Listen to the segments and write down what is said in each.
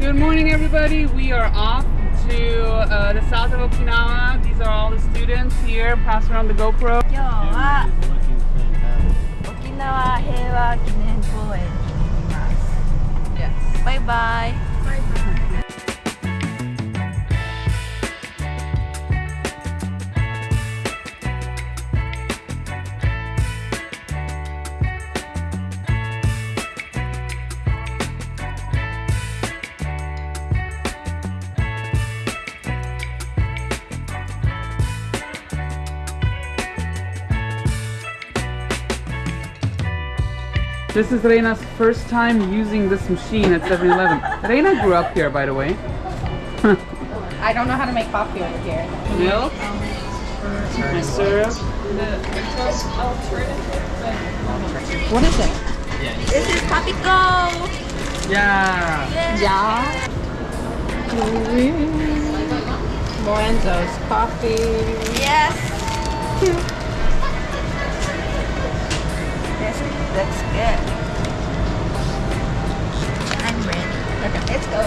Good morning everybody, we are off to uh, the south of Okinawa. These are all the students here, pass around the GoPro. Okinawa Heiwa Kinen Koen. Yes. Bye bye. Bye bye. This is Reina's first time using this machine at 7-Eleven. Reina grew up here, by the way. I don't know how to make coffee over here. Milk, my syrup. What is it? This is Papico! Yeah. Yeah. Lorenzo's coffee. Yes! this looks good. Let's go.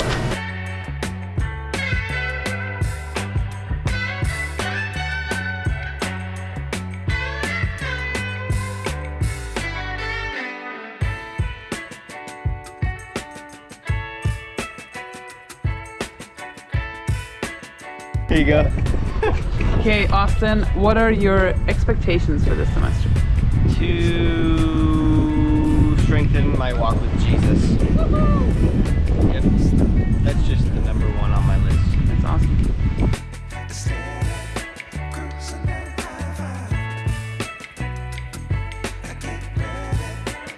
Here you go. Okay, Austin, what are your expectations for this semester? To strengthen my walk with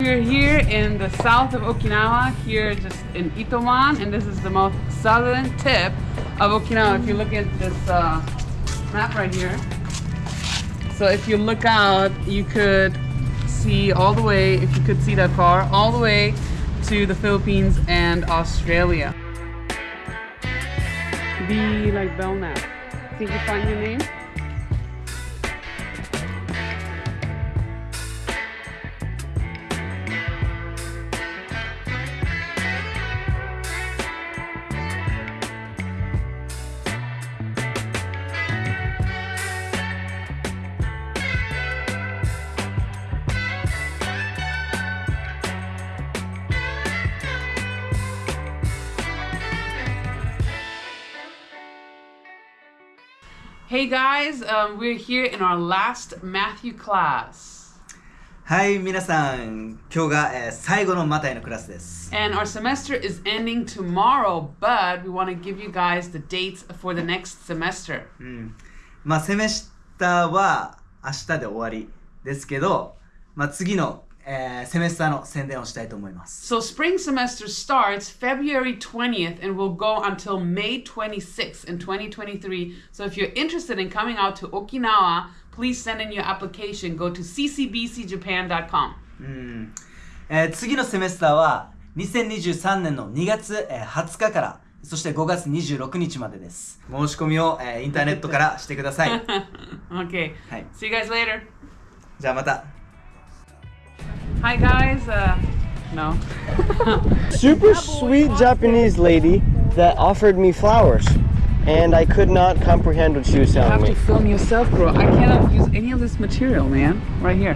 We're here in the south of Okinawa, here just in Itoman, and this is the most southern tip of Okinawa. If you look at this uh, map right here, so if you look out, you could see all the way, if you could see that far, all the way to the Philippines and Australia. Be like Belknap. Think you find your name? Hey guys, um, we're here in our last Matthew class. はい、皆さん、今日が、えー最後のマタイのクラスです。 And our semester is ending tomorrow, but we want to give you guys the dates for the next semester. うん。まあ、セメスターは明日で終わりですけど、まあ、次の、 えーセメスターの宣伝をしたいと思います。So spring semester starts February 20th and will go until May 26th in 2023. So if you're interested in coming out to Okinawa, please send in your application. Go to ccbcjapan.com. うん。えー次のセメスターは2023年の2月、えー20日から、そして5月26日までです。申し込みを、えーインターネットからしてください。okay. Hi. See you guys later. じゃあまた。Hi guys. Uh, no. Super sweet Japanese lady that offered me flowers. And I could not comprehend what she was You telling have me. to film yourself, bro. I cannot use any of this material, man. Right here.